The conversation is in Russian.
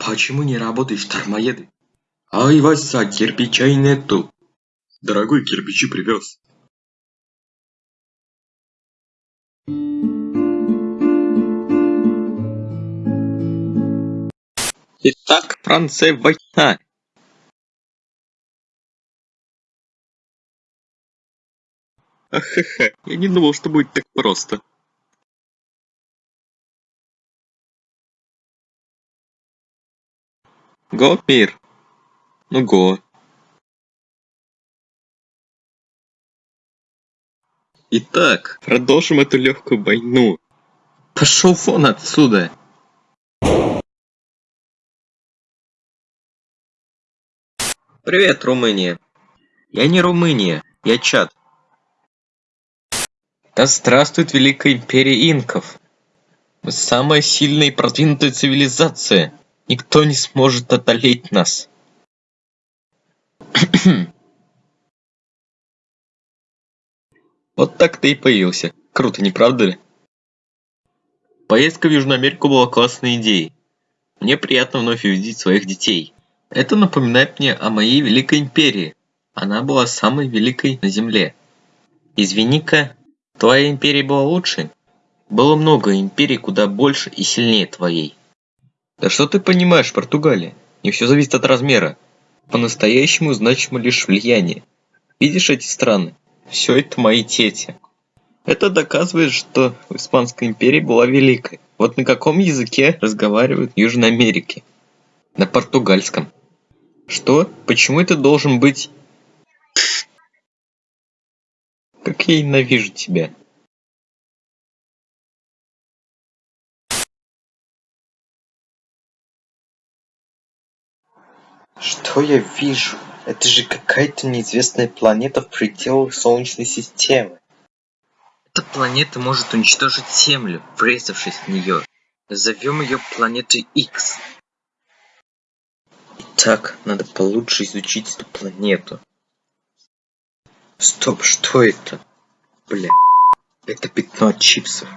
Почему не работаешь, дармоеды? Ай, Вася, кирпичей нету. Дорогой, кирпичи привез. Итак, Франция война. Ахаха, я не думал, что будет так просто. Го, мир. Ну го. Итак, продолжим эту легкую войну. Пошел вон отсюда. Привет, Румыния. Я не Румыния, я Чад. Да здравствует Великая Империя Инков. Мы самая сильная и продвинутая цивилизация. Никто не сможет одолеть нас. вот так ты и появился. Круто, не правда ли? Поездка в Южную Америку была классной идеей. Мне приятно вновь увидеть своих детей. Это напоминает мне о моей Великой Империи. Она была самой великой на Земле. Извини-ка, твоя империя была лучше? Было много империй куда больше и сильнее твоей. Да что ты понимаешь, Португалия? Не все зависит от размера. По-настоящему значимо лишь влияние. Видишь эти страны? Все это мои тети. Это доказывает, что Испанская империя была великой. Вот на каком языке разговаривают в Южной Америке? На португальском. Что? Почему это должен быть... Как я ненавижу тебя. Что я вижу? Это же какая-то неизвестная планета в пределах Солнечной системы. Эта планета может уничтожить Землю, врезавшись в нее. Назовем ее планетой X. Так, надо получше изучить эту планету. Стоп, что это? Бля, это пятно от чипсов.